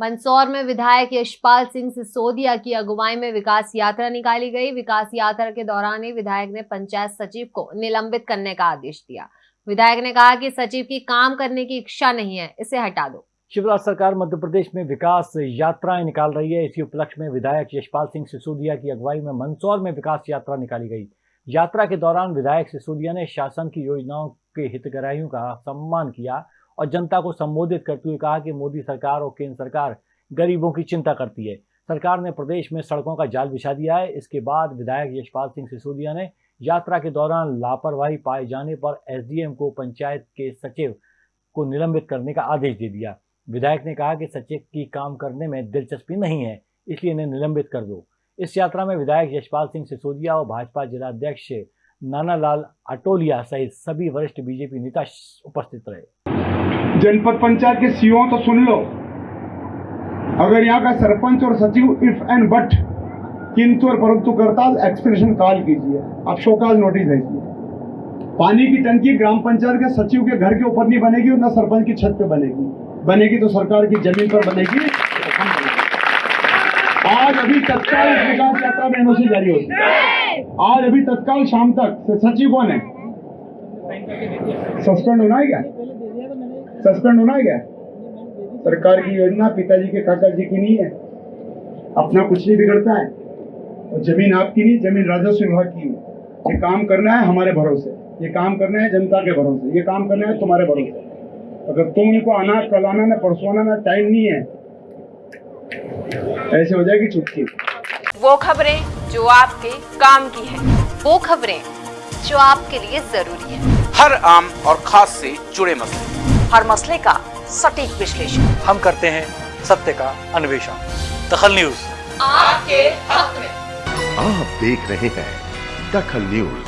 मंदसौर में विधायक यशपाल सिंह सिसोदिया की अगुवाई में विकास यात्रा निकाली गई। विकास यात्रा के दौरान ही विधायक ने पंचायत सचिव को निलंबित करने का आदेश दिया। विधायक ने कहा कि सचिव की काम करने की इच्छा नहीं है, इसे हटा दो। शिवराज सरकार मध्य प्रदेश में विकास यात्राएँ निकाल रही है। इसी उपलक्ष्य में विधायक यशपाल सिंह सिसोदिया की अगुवाई में मंदसौर में विकास यात्रा निकाली गई। यात्रा के दौरान विधायक सिसोदिया ने शासन की योजनाओं के हितग्राहियों का सम्मान किया। और जनता को संबोधित करते हुए कहा कि मोदी सरकार और केंद्र सरकार गरीबों की चिंता करती है। सरकार ने प्रदेश में सड़कों का जाल बिछा दिया है। इसके बाद विधायक यशपाल सिंह सिसोदिया ने यात्रा के दौरान लापरवाही पाए जाने पर एसडीएम को पंचायत के सचिव को निलंबित करने का आदेश दे दिया। विधायक ने कहा कि सचिव की काम करने में दिलचस्पी नहीं है, इसलिए इन्हें निलंबित कर दो। इस यात्रा में विधायक यशपाल सिंह सिसोदिया और भाजपा जिलाध्यक्ष नानालाल अटोलिया सहित सभी वरिष्ठ बीजेपी नेता उपस्थित रहे। जनपद पंचायत के सीओ तो सुन लो। अगर यहाँ का सरपंच और सचिव इफ़ एंड बट किंतु और परंतु करता एक्सप्रेशन कॉल कीजिए। आप शोकाज नोटिस भेजिए पानी की टंकी ग्राम पंचायत के सचिव के घर के ऊपर नहीं बनेगी और न सरपंच की छत पे बनेगी। बनेगी तो सरकार की ज़मीन पर बनेगी। आज अभी तत्काल विकास यात्रा में एनओसी जारी होगी। आज अभी तत्काल शाम तक सचिव कौन है? सस्पेंड होना है क्या? सस्पेंड होना है क्या? सरकार की योजना पिताजी के काका जी की नहीं है। अपना कुछ नहीं बिगड़ता है। और ज़मीन आपकी नहीं, ज़मीन राजस्व विभाग की है। ये काम करना है हमारे भरोसे। ये काम करना है जनता के भरोसे। ये काम करना है तुम्हारे भरोसे। अगर तुम इनको आना कल आना ना, परसों आना ना, टाइम नहीं है। ऐसे हो जाएगी चुटकी। वो खबरें जो आपके काम की है। वो खबरें जो आपके लिए ज़रूरी है। हर आम और खास से जुड़े मसले। हर मसले का सटीक विश्लेषण। हम करते हैं सत्य का अन्वेषण। दखल न्यूज़। आपके हक में। आप देख रहे हैं दखल न्यूज़।